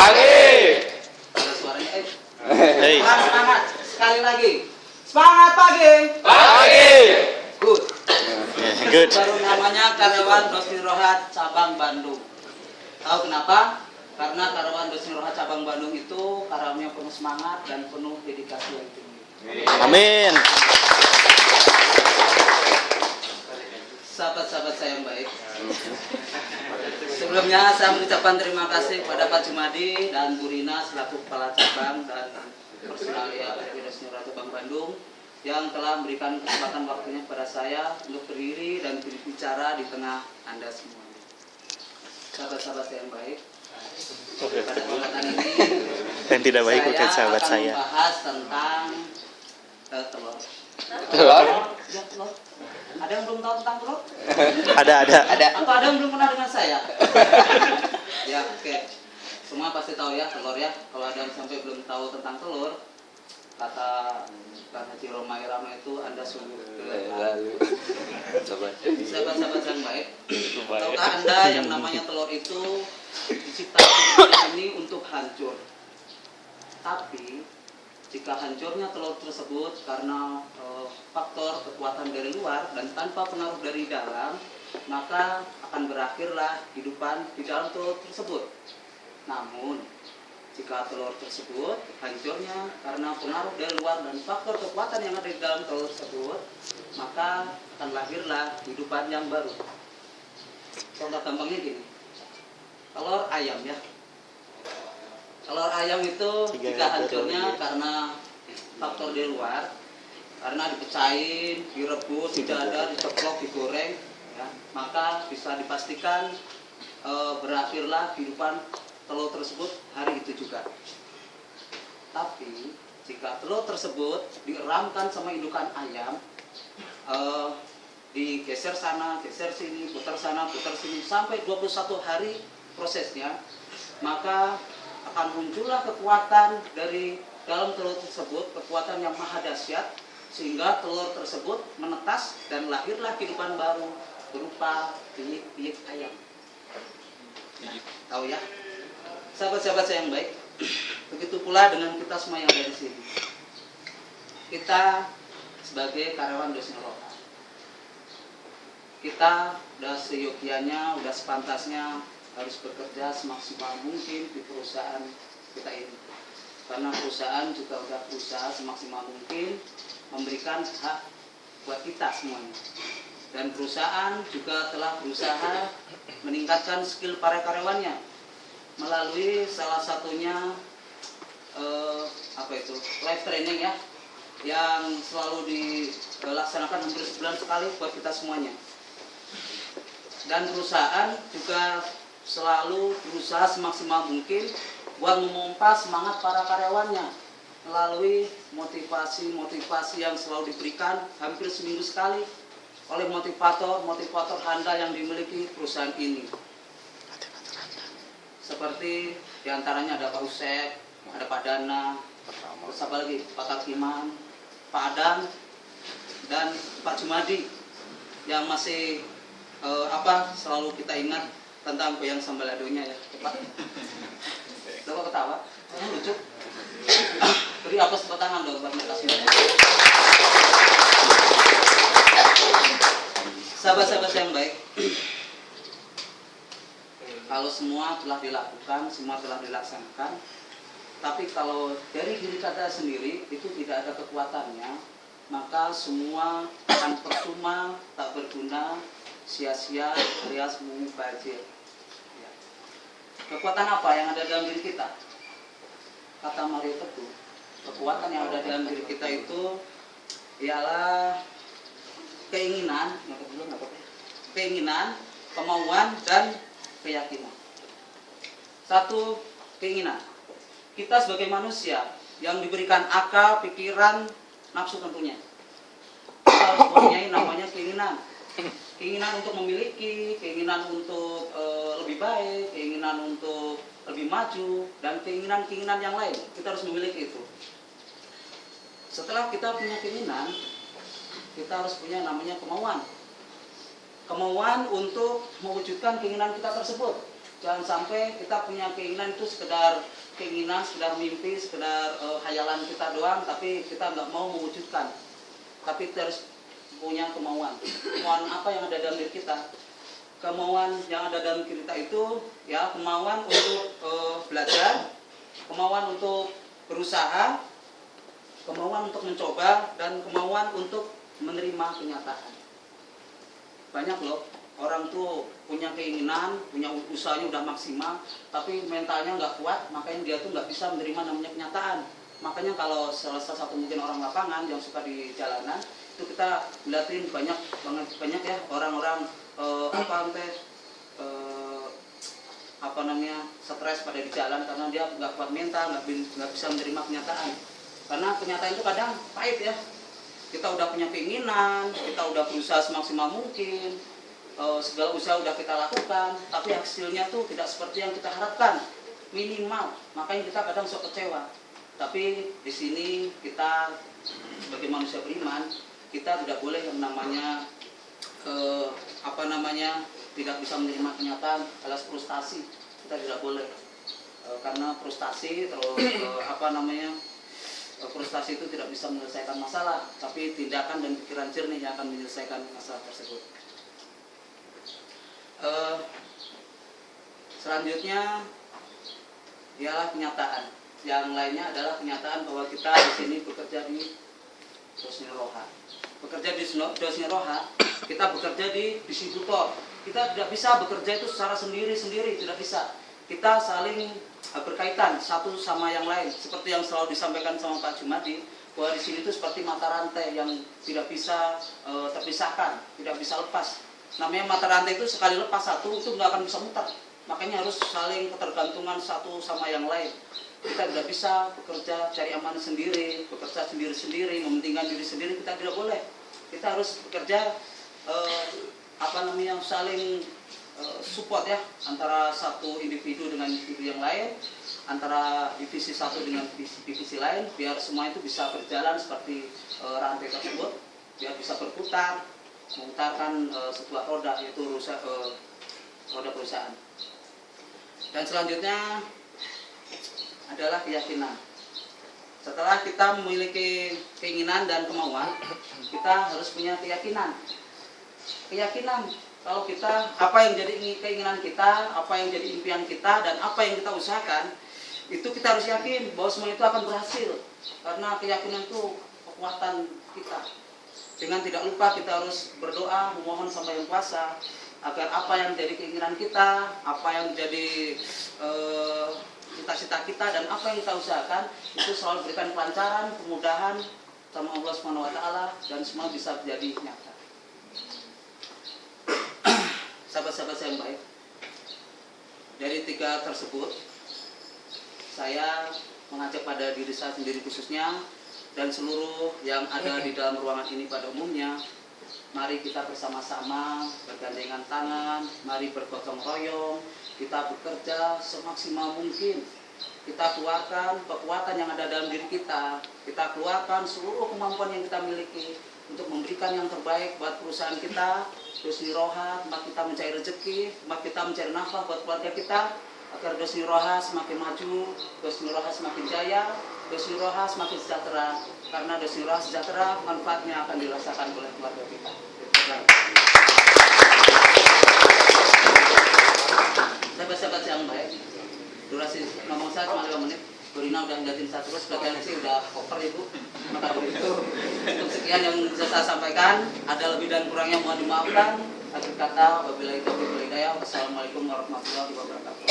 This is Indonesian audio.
Pagi. Ada suaranya eh. Hei. Semangat. Sekali lagi. Semangat pagi. Pagi. Good. Good. Baru namanya karyawan Dosin Rohat cabang Bandung. Tahu kenapa? Karena karyawan Dosin Rohat cabang Bandung itu karyawan yang penuh semangat dan penuh dedikasi yang tinggi. Amin. Sahabat-sahabat saya yang baik. Sebelumnya saya mengucapkan terima kasih kepada Pak Jumadi dan Bu Rina selaku kepala cabang dan personalia RW Dosin Rohat cabang Bandung yang telah memberikan kesempatan waktunya kepada saya untuk berdiri dan berbicara di tengah Anda semua. Sahabat-sahabat saya yang baik, pada kesempatan ini Dan tidak baik bukan sahabat akan saya. membahas tentang eh, telur. Telur. Ya, telur. Ada yang belum tahu tentang telur? Ada ada. Ada. Atau ada yang belum pernah dengan saya? ya, oke. Semua pasti tahu ya telur ya. Kalau ada yang sampai belum tahu tentang telur, kata kata Roma Irama itu Anda sungguh. Lalu. Coba. Sahabat-sahabat yang baik, tahukah Anda yang namanya telur itu diciptakan ini untuk hancur. Tapi jika hancurnya telur tersebut karena eh, faktor kekuatan dari luar dan tanpa pengaruh dari dalam, maka akan berakhirlah kehidupan di dalam telur tersebut. Namun, jika telur tersebut hancurnya karena pengaruh dari luar dan faktor kekuatan yang ada di dalam telur tersebut, maka akan lahirlah kehidupan yang baru. Contoh gampangnya gini, telur ayam ya. Telur ayam itu jika hancurnya lagi. karena faktor di luar, karena dipecahin, direbus, didadar, diceplok, digoreng, ya, maka bisa dipastikan eh, berakhirlah kehidupan telur tersebut hari itu juga. Tapi jika telur tersebut dieramkan sama indukan ayam, eh, digeser sana, geser sini, putar sana, putar sini sampai 21 hari prosesnya, maka akan muncullah kekuatan dari dalam telur tersebut, kekuatan yang maha dahsyat sehingga telur tersebut menetas dan lahirlah kehidupan baru berupa biyik-biyik ayam. Ya, tahu ya? Sahabat-sahabat saya yang baik, begitu pula dengan kita semua yang ada di sini. Kita sebagai karyawan dosen lokal kita udah seyogianya, udah sepantasnya harus bekerja semaksimal mungkin di perusahaan kita ini. Karena perusahaan juga udah berusaha semaksimal mungkin memberikan hak buat kita semuanya. Dan perusahaan juga telah berusaha meningkatkan skill para karyawannya melalui salah satunya eh, apa itu live training ya yang selalu dilaksanakan hampir sebulan sekali buat kita semuanya dan perusahaan juga selalu berusaha semaksimal mungkin buat memompa semangat para karyawannya melalui motivasi-motivasi yang selalu diberikan hampir seminggu sekali oleh motivator-motivator handal yang dimiliki perusahaan ini. Seperti di antaranya ada Pak Usep, ada Pak Dana, terus apa lagi? Pak Kakiman, Pak Adang, dan Pak Jumadi yang masih eh, apa selalu kita ingat tentang goyang sambaladonya ya Pak. Coba ketawa, lucu. Beri apa tangan dong buat mereka. Sahabat-sahabat yang baik, kalau semua telah dilakukan, semua telah dilaksanakan, tapi kalau dari diri kita sendiri itu tidak ada kekuatannya, maka semua akan percuma, tak berguna, sia-sia alias mubazir. Ya. Kekuatan apa yang ada dalam diri kita? Kata Mario Teguh, kekuatan yang ada dalam diri kita itu ialah keinginan, keinginan, kemauan dan keyakinan. Satu keinginan. Kita sebagai manusia yang diberikan akal, pikiran, nafsu tentunya. Kita harus mempunyai namanya keinginan keinginan untuk memiliki, keinginan untuk e, lebih baik, keinginan untuk lebih maju, dan keinginan-keinginan yang lain. Kita harus memiliki itu. Setelah kita punya keinginan, kita harus punya namanya kemauan. Kemauan untuk mewujudkan keinginan kita tersebut. Jangan sampai kita punya keinginan itu sekedar keinginan, sekedar mimpi, sekedar eh, hayalan kita doang, tapi kita nggak mau mewujudkan. Tapi harus punya kemauan. Kemauan apa yang ada dalam diri kita? Kemauan yang ada dalam diri kita itu ya kemauan untuk eh, belajar, kemauan untuk berusaha, kemauan untuk mencoba, dan kemauan untuk menerima kenyataan. Banyak loh orang tuh punya keinginan, punya usahanya udah maksimal, tapi mentalnya nggak kuat, makanya dia tuh nggak bisa menerima namanya kenyataan. Makanya kalau salah satu mungkin orang lapangan yang suka di jalanan, itu kita liatin banyak banget banyak ya orang-orang eh, apa teh eh, apa namanya stres pada di jalan karena dia nggak kuat mental, nggak nggak bisa menerima kenyataan. Karena kenyataan itu kadang pahit ya. Kita udah punya keinginan, kita udah berusaha semaksimal mungkin, eh, segala usaha udah kita lakukan, tapi hasilnya tuh tidak seperti yang kita harapkan, minimal. Makanya kita kadang sok kecewa. Tapi di sini kita sebagai manusia beriman, kita tidak boleh yang namanya eh, apa namanya tidak bisa menerima kenyataan alas frustasi. Kita tidak boleh. Eh, karena frustasi terus eh, apa namanya eh, frustasi itu tidak bisa menyelesaikan masalah tapi tindakan dan pikiran jernih yang akan menyelesaikan masalah tersebut. Eh, selanjutnya ialah kenyataan. Yang lainnya adalah kenyataan bahwa kita di sini bekerja di Dosni Roha. Bekerja di Dosni Roha kita bekerja di distributor kita tidak bisa bekerja itu secara sendiri-sendiri tidak bisa. Kita saling eh, berkaitan satu sama yang lain. Seperti yang selalu disampaikan sama Pak Jumadi bahwa di sini itu seperti mata rantai yang tidak bisa eh, terpisahkan tidak bisa lepas. Namanya mata rantai itu sekali lepas satu itu nggak akan bisa muter. Makanya harus saling ketergantungan satu sama yang lain. Kita tidak bisa bekerja cari aman sendiri bekerja sendiri-sendiri mementingkan diri sendiri kita tidak boleh. Kita harus bekerja eh, apa namanya saling eh, support ya antara satu individu dengan individu yang lain antara divisi satu dengan divisi, divisi lain biar semua itu bisa berjalan seperti eh, rantai tersebut biar bisa berputar memutarkan eh, sebuah roda yaitu rusa, eh, roda perusahaan dan selanjutnya adalah keyakinan. Setelah kita memiliki keinginan dan kemauan, kita harus punya keyakinan. Keyakinan kalau kita apa yang jadi keinginan kita, apa yang jadi impian kita dan apa yang kita usahakan, itu kita harus yakin bahwa semua itu akan berhasil. Karena keyakinan itu kekuatan kita. Dengan tidak lupa kita harus berdoa, memohon sama yang kuasa agar apa yang jadi keinginan kita, apa yang jadi eh, cita-cita kita dan apa yang kita usahakan itu selalu berikan kelancaran, kemudahan sama Allah taala dan semua bisa menjadi nyata. Sahabat-sahabat saya yang baik, dari tiga tersebut saya mengajak pada diri saya sendiri khususnya dan seluruh yang ada di dalam ruangan ini pada umumnya mari kita bersama-sama bergandengan tangan mari bergotong royong kita bekerja semaksimal mungkin. Kita keluarkan kekuatan yang ada dalam diri kita. Kita keluarkan seluruh kemampuan yang kita miliki untuk memberikan yang terbaik buat perusahaan kita Dosni Roha, tempat kita mencari rezeki, tempat kita mencari nafkah buat keluarga kita, agar Dosni Roha semakin maju, Dosni Roha semakin jaya, Dosni Roha semakin sejahtera. Karena Dosni Roha sejahtera, manfaatnya akan dirasakan oleh keluarga kita. Sahabat-sahabat yang baik, durasi ngomong saya cuma 5 menit. Dorina udah ngeliatin saya terus, berarti sih udah over ibu. Maka dari itu, untuk sekian yang bisa saya sampaikan, ada lebih dan kurangnya mohon dimaafkan. Akhir kata, wabillahi taufiq wal hidayah. Wassalamualaikum warahmatullahi wabarakatuh.